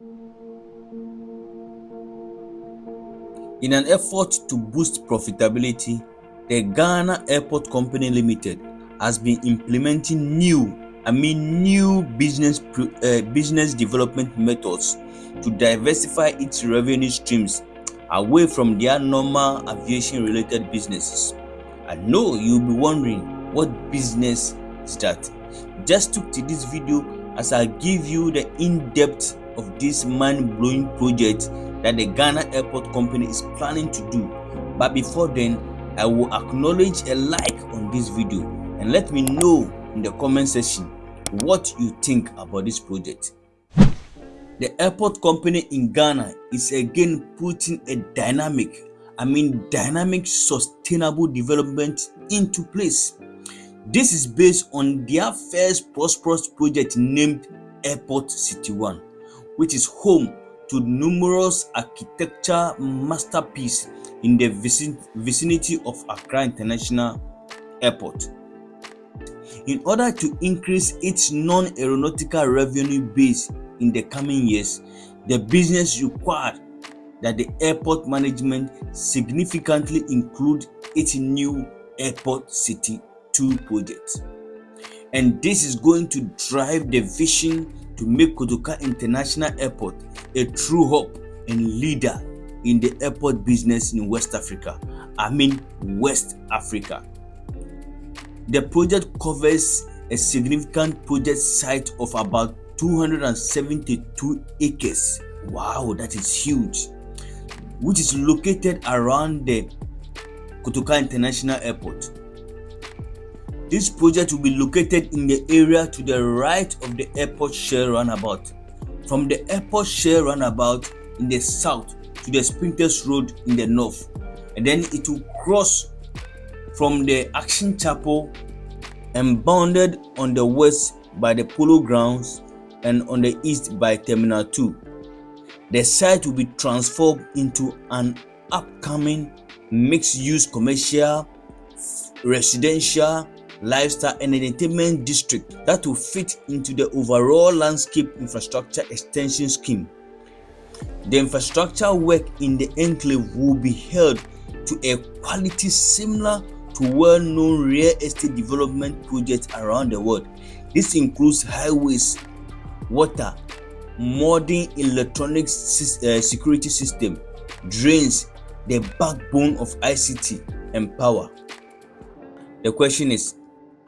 In an effort to boost profitability, the Ghana Airport Company Limited has been implementing new, I mean new business uh, business development methods to diversify its revenue streams away from their normal aviation related businesses. I know you'll be wondering what business is that? Just took to this video as I give you the in-depth of this mind-blowing project that the Ghana Airport Company is planning to do. But before then, I will acknowledge a like on this video and let me know in the comment section what you think about this project. The airport company in Ghana is again putting a dynamic, I mean dynamic sustainable development into place. This is based on their first prosperous project named Airport City 1, which is home to numerous architecture masterpieces in the vicinity of Accra International Airport. In order to increase its non-aeronautical revenue base in the coming years, the business required that the airport management significantly include its new Airport City 2 project. And this is going to drive the vision to make Kotoka International Airport a true hub and leader in the airport business in West Africa. I mean West Africa. The project covers a significant project site of about 272 acres. Wow, that is huge. Which is located around the Kotoka International Airport. This project will be located in the area to the right of the airport share runabout. From the airport share runabout in the south to the Spintex Road in the north. And then it will cross from the Action Chapel and bounded on the west by the Polo Grounds and on the east by Terminal 2. The site will be transformed into an upcoming mixed-use commercial, residential, lifestyle and entertainment district that will fit into the overall landscape infrastructure extension scheme. The infrastructure work in the enclave will be held to a quality similar to well-known real estate development projects around the world. This includes highways, water, modern electronic uh, security system, drains, the backbone of ICT and power. The question is,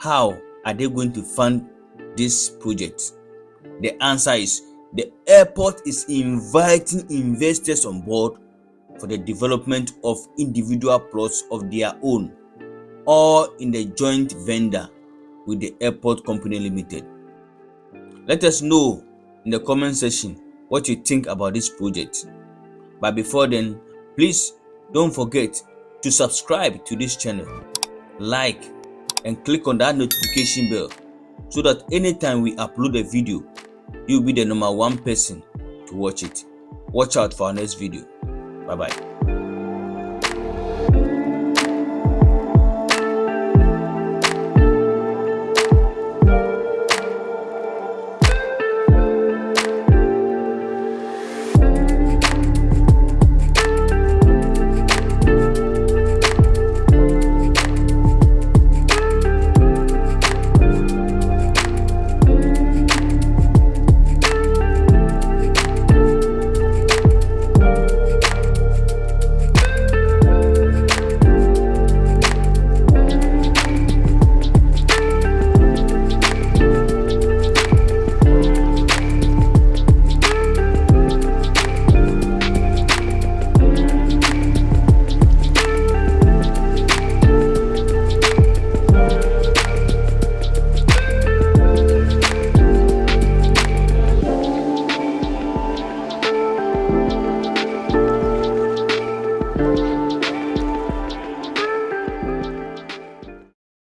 how are they going to fund this project? The answer is the airport is inviting investors on board for the development of individual plots of their own or in the joint vendor with the airport company limited. Let us know in the comment section what you think about this project. But before then, please don't forget to subscribe to this channel, like, and click on that notification bell so that anytime we upload a video, you'll be the number one person to watch it. Watch out for our next video. Bye bye.